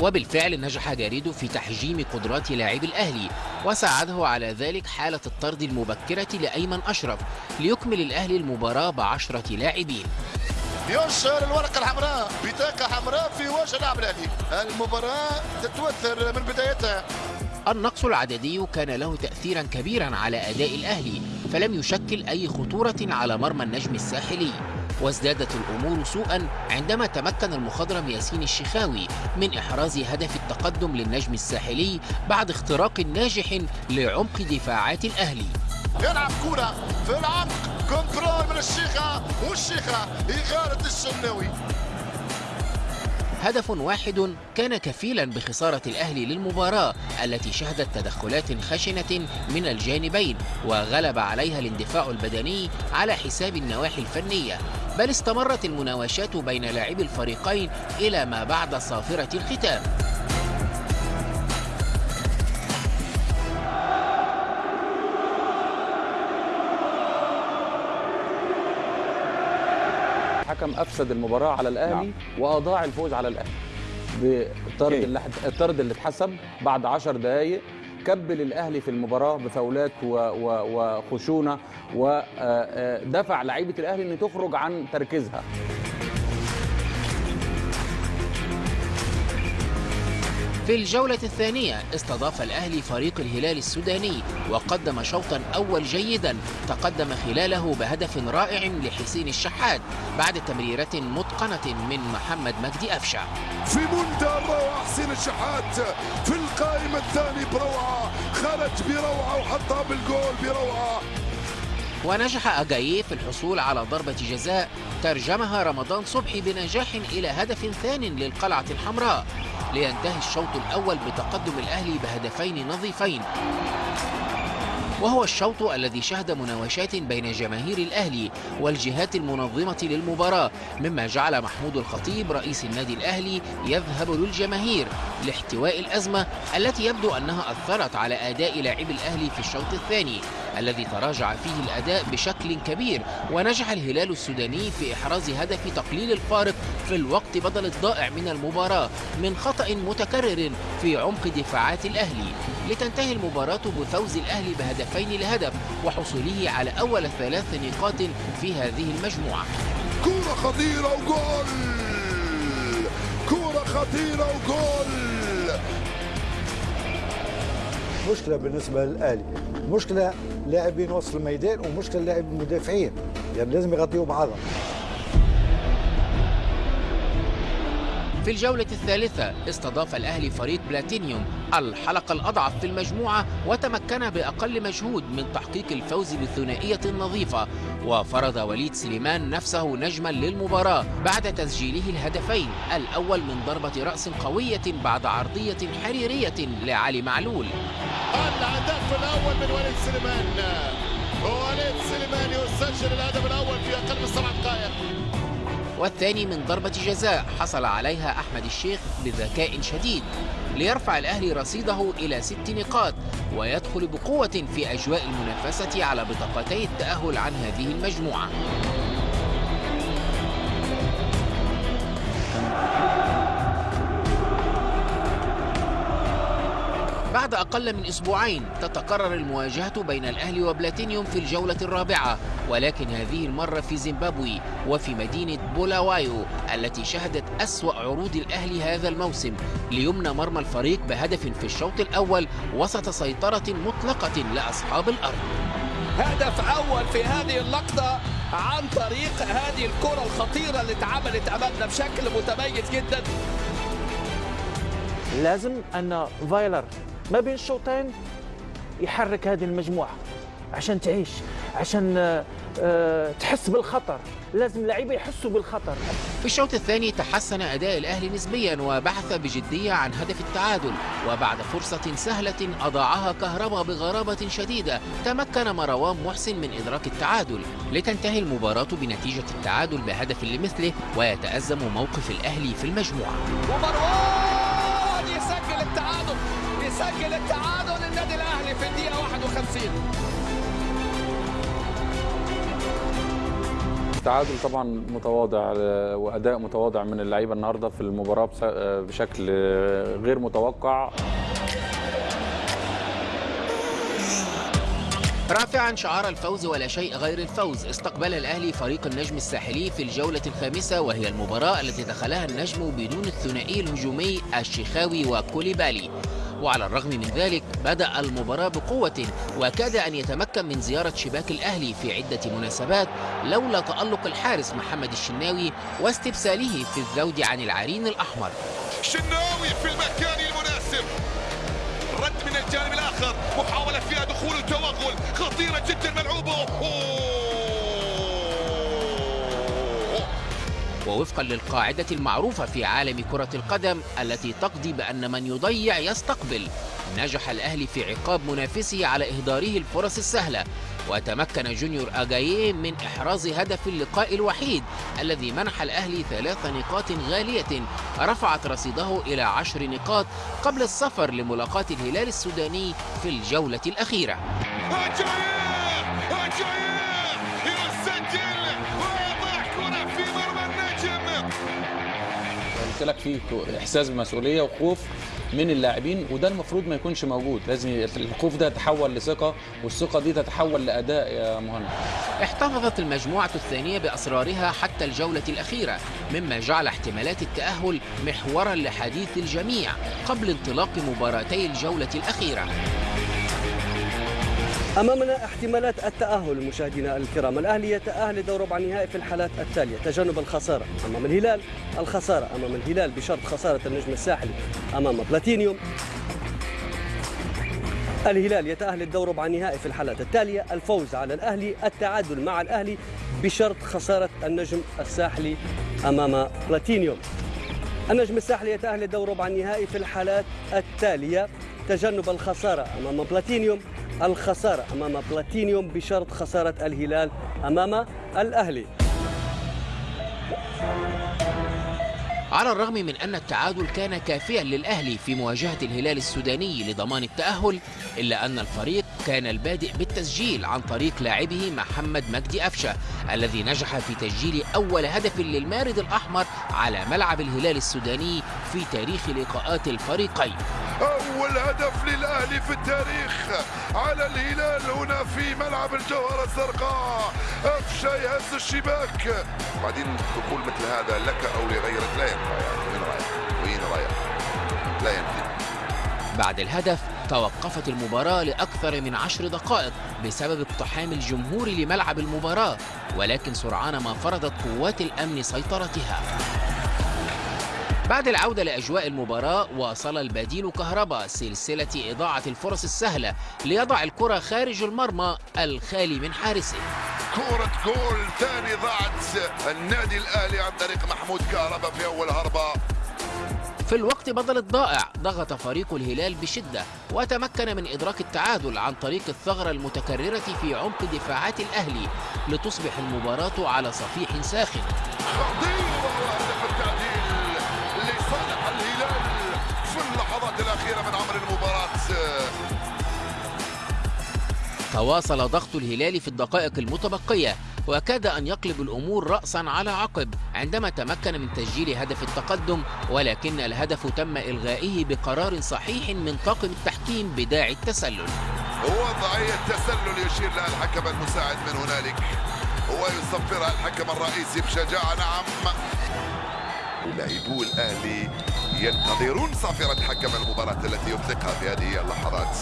وبالفعل نجح جاريدو في تحجيم قدرات لاعبي الأهلي وساعده على ذلك حالة الطرد المبكرة لأيمن أشرف ليكمل الأهلي المباراة بعشرة لاعبين. ينشر الورقة الحمراء بطاقة حمراء في وجه اللاعب الأهلي. المباراة تتوثر من بدايتها. النقص العددي كان له تأثيرا كبيرا على أداء الأهلي فلم يشكل أي خطورة على مرمى النجم الساحلي وازدادت الأمور سوءا عندما تمكن المخضرم ياسين الشخاوي من إحراز هدف التقدم للنجم الساحلي بعد اختراق ناجح لعمق دفاعات الأهلي. يلعب كرة في العمق كنترول من الشيخة والشيخة إغارة الشناوي. هدف واحد كان كفيلا بخسارة الأهلي للمباراة التي شهدت تدخلات خشنة من الجانبين وغلب عليها الاندفاع البدني على حساب النواحي الفنية. بل استمرت المناوشات بين لاعبي الفريقين إلى ما بعد صافرة الختام. الحكم أفسد المباراة على الأهلي نعم. وأضاع الفوز على الأهلي. بالطرد اللي الطرد اللي اتحسب بعد 10 دقائق كبل الأهلي في المباراة بفاولات وخشونة ودفع لعيبة الأهلي ان تخرج عن تركيزها. في الجولة الثانية استضاف الأهلي فريق الهلال السوداني وقدم شوطا أول جيدا تقدم خلاله بهدف رائع لحسين الشحات بعد تمريرة متقنة من محمد مجدي أفشع في منتهى الروعة حسين الشحات في القائمة الثاني بروعة خرج بروعة وحطها بالجول بروعة. ونجح أجاييه في الحصول على ضربة جزاء ترجمها رمضان صبحي بنجاح إلى هدف ثان للقلعة الحمراء. لينتهي الشوط الأول بتقدم الأهلي بهدفين نظيفين. وهو الشوط الذي شهد مناوشات بين جماهير الأهلي والجهات المنظمة للمباراة مما جعل محمود الخطيب رئيس النادي الأهلي يذهب للجماهير لاحتواء الأزمة التي يبدو أنها أثرت على أداء لاعبي الأهلي في الشوط الثاني. الذي تراجع فيه الأداء بشكل كبير. ونجح الهلال السوداني في إحراز هدف تقليل الفارق في الوقت بدل الضائع من المباراة من خطأ متكرر في عمق دفاعات الأهلي. لتنتهي المباراة بفوز الأهلي بهدفين لهدف وحصوله على أول ثلاث نقاط في هذه المجموعة. كرة خطيرة وجول! كرة خطيرة وجول! مشكلة بالنسبة للأهلي. مشكلة لاعبين وسط الميدان ومشكلة لاعبين المدافعين. يعني لازم يغطيوا بعضهم في الجولة الثالثة. استضاف الأهلي فريق بلاتينيوم الحلقة الأضعف في المجموعة وتمكن بأقل مجهود من تحقيق الفوز بالثنائية النظيفة وفرض وليد سليمان نفسه نجما للمباراة بعد تسجيله الهدفين. الأول من ضربة رأس قوية بعد عرضية حريرية لعلي معلول. الهدف الأول من وليد سليمان. وليد سليمان يسجل الهدف الأول في أقل من سبع دقائق. والثاني من ضربة جزاء حصل عليها أحمد الشيخ بذكاء شديد ليرفع الأهلي رصيده إلى ست نقاط ويدخل بقوة في أجواء المنافسة على بطاقتي التأهل عن هذه المجموعة. بعد أقل من أسبوعين تتكرر المواجهة بين الأهلي وبلاتينيوم في الجولة الرابعة ولكن هذه المرة في زيمبابوي وفي مدينة بولاوايو التي شهدت أسوأ عروض الأهلي هذا الموسم ليمنى مرمى الفريق بهدف في الشوط الأول وسط سيطرة مطلقة لأصحاب الأرض. هدف أول في هذه اللقطة عن طريق هذه الكرة الخطيرة اللي اتعملت أمامنا بشكل متميز جدا. لازم أن فايلر ما بين الشوطين يحرك هذه المجموعة عشان تعيش عشان آه، تحس بالخطر. لازم اللعيبه يحسوا بالخطر. في الشوط الثاني تحسن أداء الأهلي نسبيا وبحث بجدية عن هدف التعادل وبعد فرصة سهلة أضاعها كهربا بغرابة شديدة تمكن مروان محسن من إدراك التعادل. لتنتهي المباراة بنتيجة التعادل بهدف لمثله ويتأزم موقف الأهلي في المجموعة. ومروان! يسجل التعادل النادي الأهلي في الدقيقة 51 تعادل طبعا متواضع آه، وأداء متواضع من اللعيبة النهارده في المباراة آه، بشكل آه، غير متوقع. رافعا شعار الفوز ولا شيء غير الفوز. استقبل الأهلي فريق النجم الساحلي في الجولة الخامسة وهي المباراة التي دخلها النجم بدون الثنائي الهجومي الشيخاوي وكوليبالي. وعلى الرغم من ذلك بدأ المباراة بقوة وكاد أن يتمكن من زيارة شباك الأهلي في عدة مناسبات لولا تألق الحارس محمد الشناوي واستبساله في الذود عن العرين الأحمر. شناوي في المكان المناسب. رد من الجانب الآخر محاولة فيها دخول وتوغل خطيرة جدا ملعوبه. أوه. ووفقا للقاعدة المعروفة في عالم كرة القدم التي تقضي بأن من يضيع يستقبل. نجح الأهلي في عقاب منافسه على إهداره الفرص السهلة وتمكن جونيور أجاييه من إحراز هدف اللقاء الوحيد الذي منح الأهلي ثلاث نقاط غالية رفعت رصيده إلى عشر نقاط قبل السفر لملاقاة الهلال السوداني في الجولة الأخيرة. أجاييه أجاييه يسجل قلت لك في إحساس بمسؤولية وخوف من اللاعبين وده المفروض ما يكونش موجود. لازم الخوف ده يتحول لثقة والثقة دي تتحول لأداء يا مهند. احتفظت المجموعة الثانية بأسرارها حتى الجولة الأخيرة مما جعل احتمالات التأهل محورا لحديث الجميع قبل انطلاق مباراتي الجولة الأخيرة. أمامنا احتمالات التأهل مشاهدينا الكرام. الأهلي يتأهل لدور ربع النهائي في الحالات التالية. تجنب الخسارة أمام الهلال. الخسارة أمام الهلال بشرط خسارة النجم الساحلي أمام بلاتينيوم. الهلال يتأهل للدور ربع النهائي في الحالات التالية. الفوز على الأهلي التعادل مع الأهلي بشرط خسارة النجم الساحلي أمام بلاتينيوم. النجم الساحلي يتأهل للدور ربع النهائي في الحالات التالية. تجنب الخسارة أمام بلاتينيوم. الخسارة أمام بلاتينيوم بشرط خسارة الهلال أمام الأهلي. على الرغم من أن التعادل كان كافيا للأهلي في مواجهة الهلال السوداني لضمان التأهل إلا أن الفريق كان البادئ بالتسجيل عن طريق لاعبه محمد مجدي أفشة الذي نجح في تسجيل أول هدف للمارد الأحمر على ملعب الهلال السوداني في تاريخ لقاءات الفريقين. أول هدف للأهلي في التاريخ على الهلال هنا في ملعب الجوهرة الزرقاء. أفشى يهز الشباك. بعدين دخول مثل هذا لك أو لغيرك لا ينفع يعني وين رايح؟ وين رايح؟ لا ينفع. بعد الهدف توقفت المباراة لأكثر من عشر دقائق بسبب اقتحام الجمهور لملعب المباراة ولكن سرعان ما فرضت قوات الأمن سيطرتها. بعد العودة لأجواء المباراة واصل البديل كهربا سلسلة إضاعة الفرص السهلة ليضع الكرة خارج المرمى الخالي من حارسه. كرة جول ثاني ضاعت النادي الأهلي عن طريق محمود كهربا في أول هربة. في الوقت بدل الضائع ضغط فريق الهلال بشدة وتمكن من إدراك التعادل عن طريق الثغرة المتكررة في عمق دفاعات الأهلي لتصبح المباراة على صفيح ساخن. لصالح الهلال في اللحظات الأخيرة من عمر المباراة. تواصل ضغط الهلال في الدقائق المتبقية وكاد أن يقلب الأمور رأسا على عقب عندما تمكن من تسجيل هدف التقدم ولكن الهدف تم إلغائه بقرار صحيح من طاقم التحكيم بداعي التسلل. وضعية تسلل يشير لها الحكم المساعد من هنالك. ويصفرها الحكم الرئيسي بشجاعة نعم. لاعبو الأهلي ينتظرون صافرة حكم المباراة التي يطلقها في هذه اللحظات.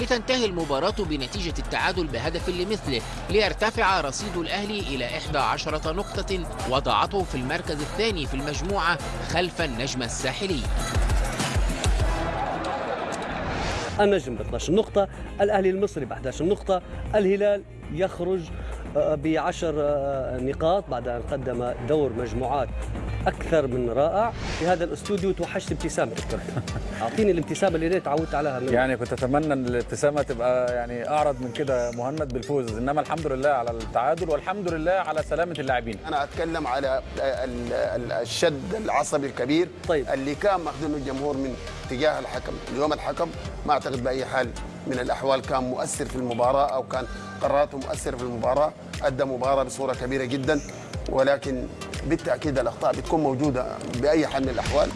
لتنتهي المباراة بنتيجة التعادل بهدف لمثله ليرتفع رصيد الأهلي إلى 11 نقطة وضعته في المركز الثاني في المجموعة خلف النجم الساحلي. النجم ب 12 نقطة الأهلي المصري ب 11 نقطة الهلال يخرج ب 10 نقاط بعد أن قدم دور مجموعات أكثر من رائع. في هذا الاستوديو توحشت ابتسامتك. أعطيني الابتسامة اللي تعودت عليها من يعني كنت أتمنى إن الابتسامة تبقى يعني أعرض من كده مهند بالفوز. إنما الحمد لله على التعادل والحمد لله على سلامة اللاعبين. أنا أتكلم على ال- ال- الشد العصبي الكبير طيب. اللي كان ماخذينه الجمهور من تجاه الحكم. اليوم الحكم ما أعتقد بأي حال من الأحوال كان مؤثر في المباراة أو كان قراراته مؤثرة في المباراة. أدى مباراة بصورة كبيرة جدا. ولكن بالتأكيد الأخطاء بتكون موجودة بأي حال من الأحوال.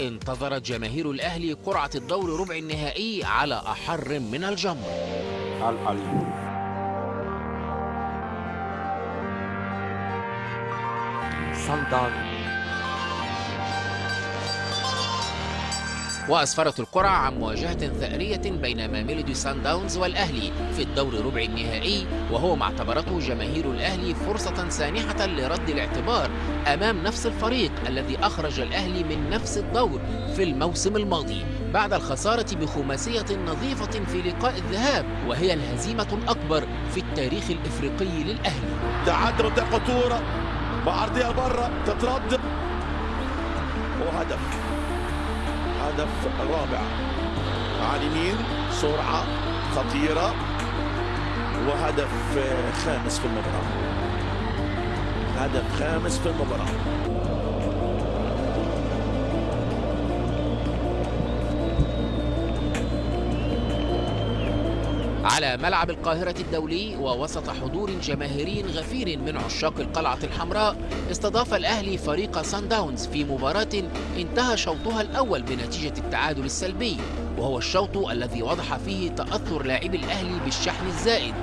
انتظرت جماهير الأهلي قرعة الدور ربع النهائي على أحر من الجمر على الحل وأسفرت القرعة عن مواجهة ثأرية بين ميلودي سان داونز والأهلي في الدور ربع النهائي وهو ما اعتبرته جماهير الأهلي فرصة سانحة لرد الاعتبار أمام نفس الفريق الذي أخرج الأهلي من نفس الدور في الموسم الماضي بعد الخسارة بخماسية نظيفة في لقاء الذهاب وهي الهزيمة الأكبر في التاريخ الإفريقي للأهلي. تعدل خطورة بعرضية برا تترد. وهدف. هدف رابع. على اليمين سرعة خطيرة وهدف خامس في المباراة. هدف خامس في المباراة. على ملعب القاهرة الدولي ووسط حضور جماهيري غفير من عشاق القلعة الحمراء استضاف الأهلي فريق سان داونز في مباراة انتهى شوطها الأول بنتيجة التعادل السلبي وهو الشوط الذي وضح فيه تأثر لاعبي الأهلي بالشحن الزائد.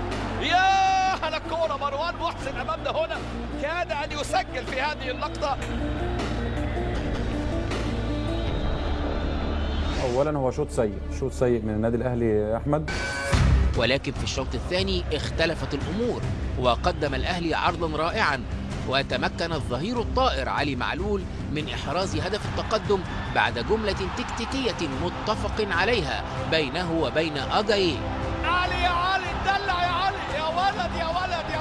يا هلا الكورة مروان محسن أمامنا هنا كاد أن يسجل في هذه اللقطة. اولا هو شوط سيء شوط سيء من النادي الأهلي أحمد. ولكن في الشوط الثاني اختلفت الأمور وقدم الأهلي عرضا رائعا وتمكن الظهير الطائر علي معلول من إحراز هدف التقدم بعد جملة تكتيكية متفق عليها بينه وبين أجاييه علي يا علي دلع يا علي يا ولد يا ولد.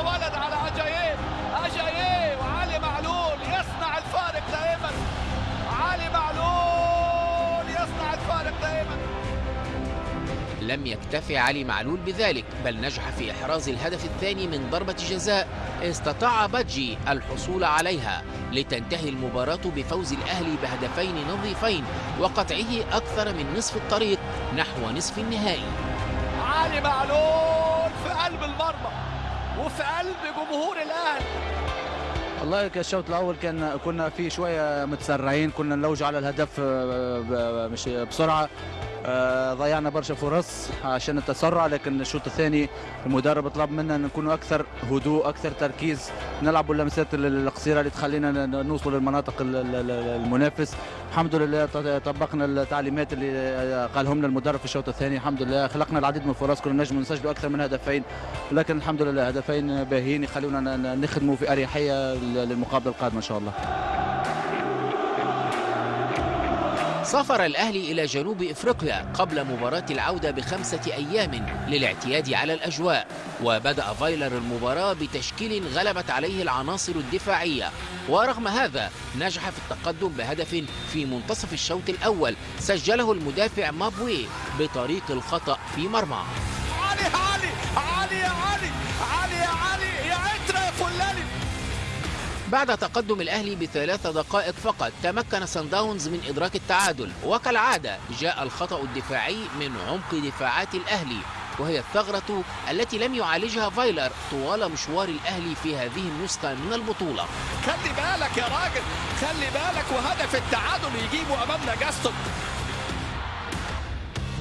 لم يكتفي علي معلول بذلك بل نجح في إحراز الهدف الثاني من ضربة جزاء استطاع بادجي الحصول عليها لتنتهي المباراة بفوز الأهلي بهدفين نظيفين وقطعه أكثر من نصف الطريق نحو نصف النهائي. علي معلول في قلب المرمى وفي قلب جمهور الأهلي. والله كالشوط الأول كان كنا في شوية متسرعين كنا نلوج على الهدف آه، ب- مش بسرعة. آه، ضيعنا برشا فرص عشان التسرع لكن الشوط الثاني المدرب طلب منا نكونوا أكثر هدوء أكثر تركيز نلعبوا اللمسات ال- القصيرة اللي تخلينا نوصل للمناطق ال- ال- ال- المنافس. الحمد لله طبقنا التعليمات اللي آه، قالهم لنا المدرب في الشوط الثاني. الحمد لله خلقنا العديد من الفرص كنا نجم نسجلوا أكثر من هدفين لكن الحمد لله هدفين باهيين يخلونا نخدموا في أريحية للمقابله القادمه إن شاء الله. سافر الأهلي إلى جنوب إفريقيا قبل مباراة العودة بخمسة أيام للاعتياد على الأجواء وبدأ فايلر المباراة بتشكيل غلبت عليه العناصر الدفاعية. ورغم هذا نجح في التقدم بهدف في منتصف الشوط الأول سجله المدافع مابوي بطريق الخطأ في مرمى. بعد تقدم الأهلي بثلاث دقائق فقط تمكن سان داونز من إدراك التعادل. وكالعادة جاء الخطأ الدفاعي من عمق دفاعات الأهلي وهي الثغرة التي لم يعالجها فايلر طوال مشوار الأهلي في هذه النسخة من البطولة. خلي بالك يا راجل خلي بالك وهدف التعادل يجيبه امامنا جاستون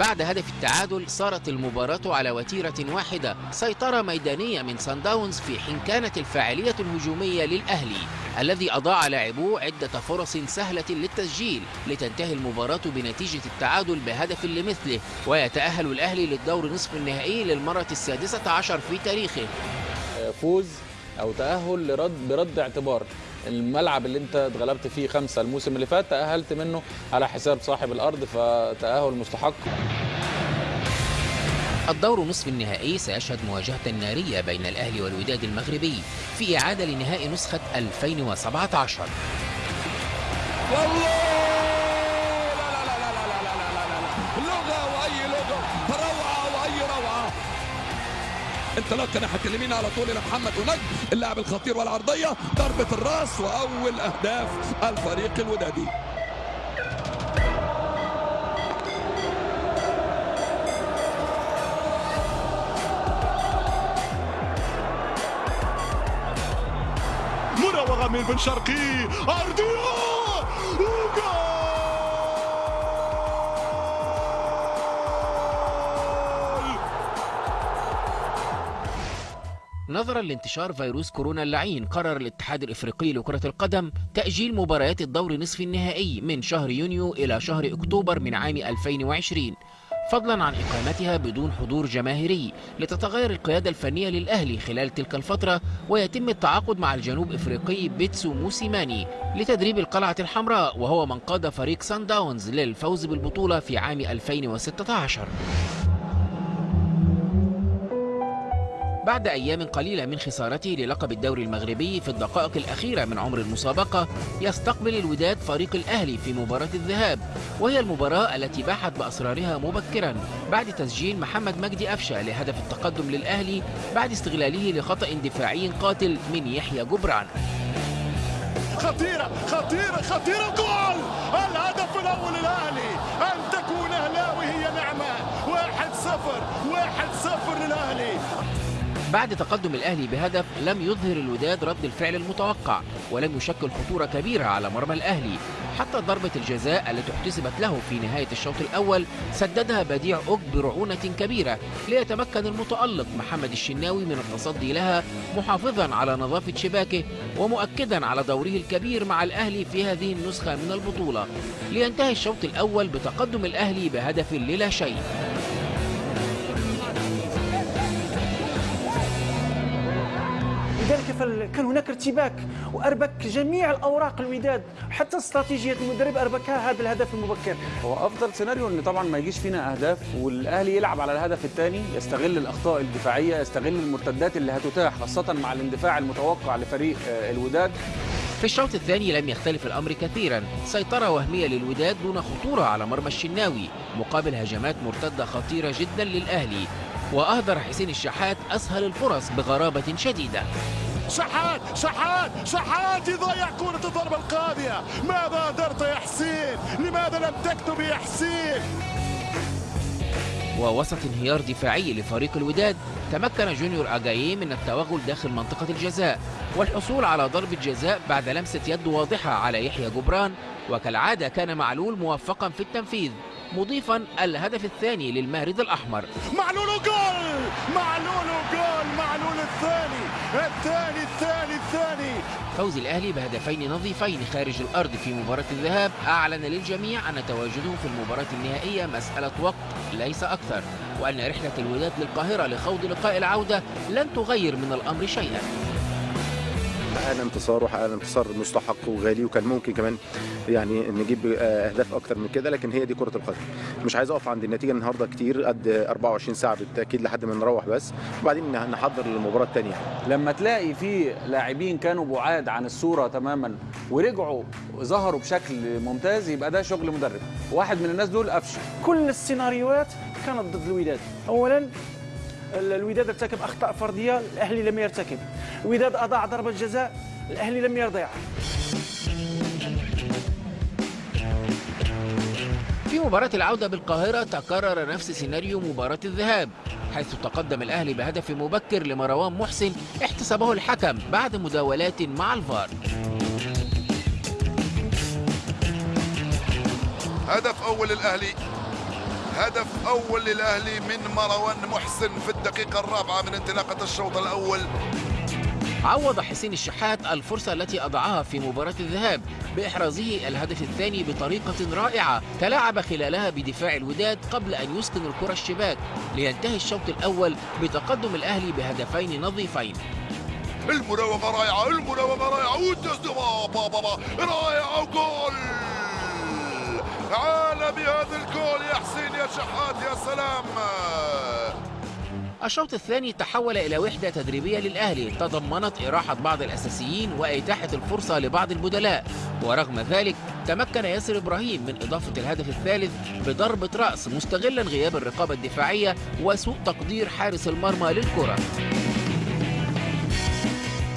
بعد هدف التعادل صارت المباراة على وتيرة واحدة. سيطرة ميدانية من سان داونز في حين كانت الفاعلية الهجومية للأهلي الذي أضاع لاعبوه عدة فرص سهلة للتسجيل لتنتهي المباراة بنتيجة التعادل بهدف لمثله. ويتأهل الأهلي للدور نصف النهائي للمرة السادسة عشر في تاريخه. فوز تأهل لرد برد اعتبار. الملعب اللي انت اتغلبت فيه خمسة الموسم اللي فات تأهلت منه على حساب صاحب الأرض فتأهل مستحق. الدور نصف النهائي سيشهد مواجهة نارية بين الأهلي والوداد المغربي في إعادة لنهائي نسخة 2017 والله! الثلاث كان اليمين على طول لمحمد ونجم اللاعب الخطير والعرضية ضربة الراس وأول أهداف الفريق الودادي. مراوغه من بن شرقي أرضية! نظرا لانتشار فيروس كورونا اللعين قرر الاتحاد الإفريقي لكرة القدم تأجيل مباريات الدور نصف النهائي من شهر يونيو إلى شهر أكتوبر من عام 2020 فضلا عن إقامتها بدون حضور جماهيري لتتغير القيادة الفنية للأهلي خلال تلك الفترة ويتم التعاقد مع الجنوب إفريقي بيتسو موسيماني لتدريب القلعة الحمراء وهو من قاد فريق سان داونز للفوز بالبطولة في عام 2016 بعد أيام قليلة من خسارته للقب الدوري المغربي في الدقائق الأخيرة من عمر المسابقة يستقبل الوداد فريق الأهلي في مباراة الذهاب وهي المباراة التي باحت بأسرارها مبكرا بعد تسجيل محمد مجدي أفشة لهدف التقدم للأهلي بعد استغلاله لخطأ دفاعي قاتل من يحيى جبران. خطيرة خطيرة خطيرة جول الهدف الأول للأهلي أن تكون أهلاوي هي نعمة. واحد صفر واحد صفر للأهلي. بعد تقدم الأهلي بهدف لم يظهر الوداد رد الفعل المتوقع ولم يشكل خطورة كبيرة على مرمى الأهلي. حتى ضربة الجزاء التي احتسبت له في نهاية الشوط الأول سددها بديع أوج برعونة كبيرة ليتمكن المتألق محمد الشناوي من التصدي لها محافظا على نظافة شباكه ومؤكدا على دوره الكبير مع الأهلي في هذه النسخة من البطولة. لينتهي الشوط الأول بتقدم الأهلي بهدف للا شيء. لذلك كان هناك ارتباك واربك جميع الأوراق الوداد حتى استراتيجية المدرب أربكها هذا الهدف المبكر. هو أفضل سيناريو إن طبعا ما يجيش فينا أهداف والأهلي يلعب على الهدف الثاني يستغل الأخطاء الدفاعية يستغل المرتدات اللي هتتاح خاصة مع الاندفاع المتوقع لفريق آه، الوداد. في الشوط الثاني لم يختلف الأمر كثيرا سيطرة وهمية للوداد دون خطورة على مرمى الشناوي مقابل هجمات مرتدة خطيرة جدا للأهلي. وأهدر حسين الشحات أسهل الفرص بغرابة شديدة. شحات شحات شحات يضيع كرة الضربة القاضية. ماذا درت يا حسين؟ لماذا لم تكتب يا حسين؟ ووسط انهيار دفاعي لفريق الوداد تمكن جونيور أجاييه من التوغل داخل منطقة الجزاء. والحصول على ضربة جزاء بعد لمسة يد واضحة على يحيى جبران وكالعادة كان معلول موفقا في التنفيذ. مضيفا الهدف الثاني للمارد الأحمر. معلول جول معلول جول معلول الثاني! الثاني الثاني الثاني! فوز الأهلي بهدفين نظيفين خارج الأرض في مباراة الذهاب. أعلن للجميع أن تواجده في المباراة النهائية مسألة وقت ليس أكثر وأن رحلة الوداد للقاهرة لخوض لقاء العودة لن تغير من الأمر شيئا. حققنا انتصار وحققنا انتصار مستحق وغالي وكان ممكن كمان يعني نجيب أهداف أكتر من كده لكن هي دي كرة القدم. مش عايز أقف عند النتيجة النهارده كتير قد 24 ساعة بالتأكيد لحد ما نروح بس. وبعدين نحضر للمباراة الثانية لما تلاقي في لاعبين كانوا بعاد عن الصورة تماما ورجعوا ظهروا بشكل ممتاز يبقى ده شغل مدرب. واحد من الناس دول قفشه. كل السيناريوهات كانت ضد الوداد. اولا الوداد ارتكب أخطاء فردية الأهلي لم يرتكب. الوداد أضاع ضربة جزاء الأهلي لم يضيع في مباراة العودة بالقاهرة تكرر نفس سيناريو مباراة الذهاب حيث تقدم الأهلي بهدف مبكر لمروان محسن احتسبه الحكم بعد مداولات مع الفار. هدف أول للأهلي هدف أول للأهلي من مروان محسن في الدقيقة الرابعة من انطلاقة الشوط الأول. عوض حسين الشحات الفرصة التي أضعها في مباراة الذهاب بإحرازه الهدف الثاني بطريقة رائعة تلاعب خلالها بدفاع الوداد قبل أن يسكن الكرة الشباك لينتهي الشوط الأول بتقدم الأهلي بهدفين نظيفين. المراوغة رائعة المراوغة رائعة والتسديد بابا رائعة جول عالمي هذا الجول يا حسين يا شحات يا سلام. الشوط الثاني تحول إلى وحدة تدريبية للأهلي. تضمنت إراحة بعض الأساسيين وإتاحة الفرصة لبعض البدلاء. ورغم ذلك تمكن ياسر إبراهيم من إضافة الهدف الثالث بضربة رأس مستغلا غياب الرقابة الدفاعية وسوء تقدير حارس المرمى للكرة.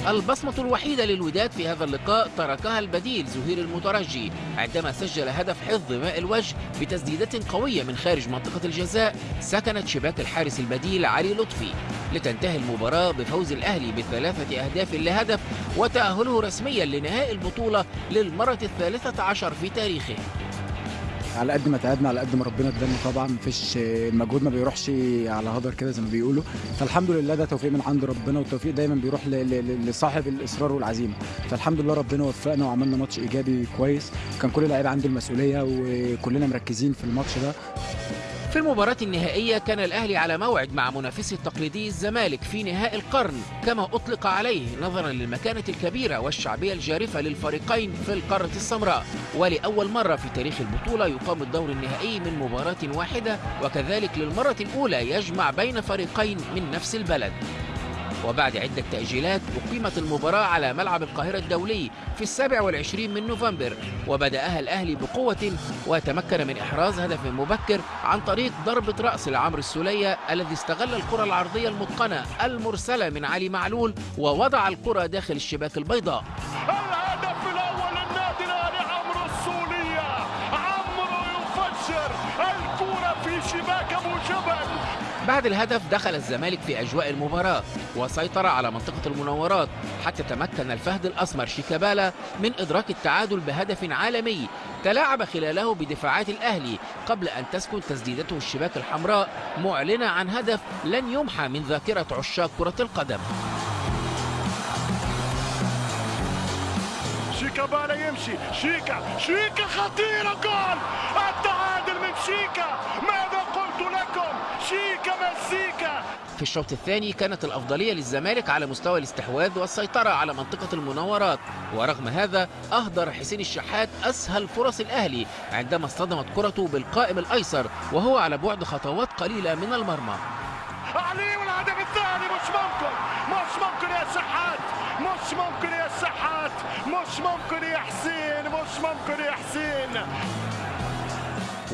البصمة الوحيدة للوداد في هذا اللقاء تركها البديل زهير المترجي عندما سجل هدف حفظ ماء الوجه بتسديدة قوية من خارج منطقة الجزاء سكنت شباك الحارس البديل علي لطفي. لتنتهي المباراة بفوز الأهلي بثلاثة أهداف لهدف وتأهله رسميا لنهائي البطولة للمرة الثالثة عشر في تاريخه. على قد ما تعبنا على قد ما ربنا ادانا طبعا مفيش المجهود ما بيروحش على هدر كده زي ما بيقولوا. فالحمد لله ده توفيق من عند ربنا والتوفيق دايما بيروح لصاحب الإصرار والعزيمة. فالحمد لله ربنا وفقنا وعملنا ماتش إيجابي كويس. كان كل اللعيبة عنده المسؤولية وكلنا مركزين في الماتش ده. في المباراة النهائية كان الأهلي على موعد مع منافسه التقليدي الزمالك في نهائي القرن. كما أطلق عليه نظرا للمكانة الكبيرة والشعبية الجارفة للفريقين في القارة السمراء. ولأول مرة في تاريخ البطولة يقام الدور النهائي من مباراة واحدة وكذلك للمرة الأولى يجمع بين فريقين من نفس البلد. وبعد عدة تأجيلات أقيمت المباراة على ملعب القاهرة الدولي في السابع والعشرين من نوفمبر وبدأها الأهلي بقوة وتمكن من إحراز هدف مبكر عن طريق ضربة رأس لعمرو السولية الذي استغل الكرة العرضية المتقنة المرسلة من علي معلول ووضع الكرة داخل الشباك البيضاء. بعد الهدف دخل الزمالك في أجواء المباراة وسيطر على منطقة المناورات حتى تمكن الفهد الأسمر شيكابالا من إدراك التعادل بهدف عالمي تلاعب خلاله بدفاعات الأهلي قبل أن تسكن تسديدته الشباك الحمراء معلنة عن هدف لن يمحى من ذاكرة عشاق كرة القدم. شيكابالا يمشي شيكا شيكا خطيرة جول التعادل من شيكا! لكم شيكا مزيكا في الشوط الثاني كانت الأفضلية للزمالك على مستوى الاستحواذ والسيطرة على منطقة المناورات ورغم هذا أهدر حسين الشحات أسهل فرص الأهلي عندما اصطدمت كرته بالقائم الأيسر وهو على بعد خطوات قليلة من المرمى. علي والهدف الثاني مش ممكن. مش ممكن يا شحات. مش ممكن يا شحات. مش ممكن يا حسين. مش ممكن يا حسين.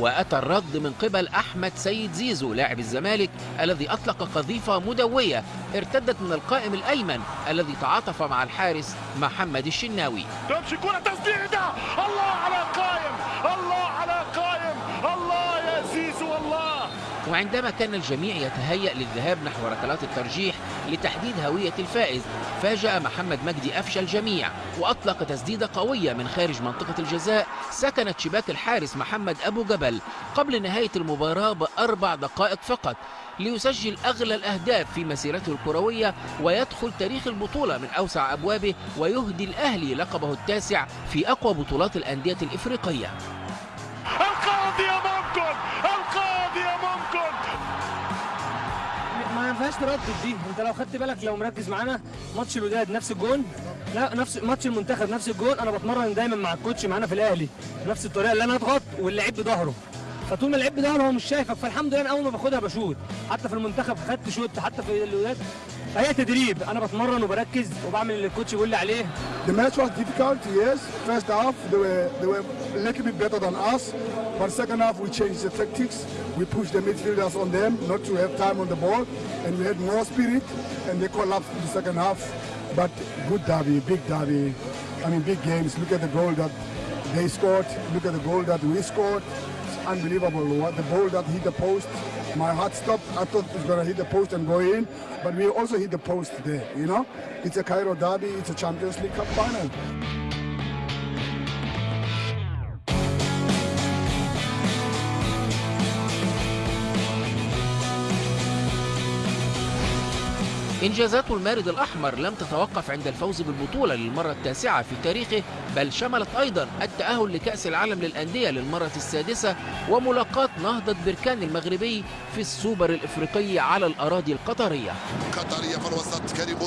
وأتى الرد من قبل أحمد سيد زيزو لاعب الزمالك الذي أطلق قذيفة مدوية ارتدت من القائم الأيمن الذي تعاطف مع الحارس محمد الشناوي. تمشي كرة تسديدة الله على قايم الله على قايم الله يا زيزو الله! وعندما كان الجميع يتهيأ للذهاب نحو ركلات الترجيح لتحديد هوية الفائز. فاجأ محمد مجدي أفشى الجميع وأطلق تسديدة قوية من خارج منطقة الجزاء سكنت شباك الحارس محمد أبو جبل قبل نهاية المباراة بأربع دقائق فقط ليسجل أغلى الأهداف في مسيرته الكروية ويدخل تاريخ البطولة من أوسع أبوابه ويهدي الأهلي لقبه التاسع في أقوى بطولات الأندية الإفريقية. ينفعش تردد دي. انت لو خدت بالك لو مركز معانا ماتش الوداد نفس الجون. لا نفس ماتش المنتخب نفس الجون. أنا بتمرن دايما مع ال coach معانا في الأهلي بنفس الطريقة اللي أنا اضغط واللعيب بظهره. فطول ما اللعيب بظهره هو مش شايفك. فالحمد لله أنا أول ما باخدها ب shoot حتى في المنتخب خدت shoot حتى في الوداد. فهي تدريب. أنا بتمرن وبركز وبعمل اللي ال coach بيقول لي عليه. The match was difficult, yes. First half, they were, they were a little bit better than us. But second half, we changed the tactics. We pushed the midfielders on them not to have time on the ball. And we had more spirit. And they collapsed in the second half. But good derby, big derby. I mean, big games. Look at the goal that they scored. Look at the goal that we scored. It's unbelievable. What the ball that hit the post. My heart stopped. I thought it was going to hit the post and go in. But we also hit the post there, you know. It's a Cairo derby. It's a Champions League Cup final. إنجازات المارد الأحمر لم تتوقف عند الفوز بالبطولة للمرة التاسعة في تاريخه بل شملت أيضا التأهل لكأس العالم للأندية للمرة السادسة وملاقاة نهضة بركان المغربي في السوبر الإفريقي على الأراضي القطرية. قطرية في الوسط كريم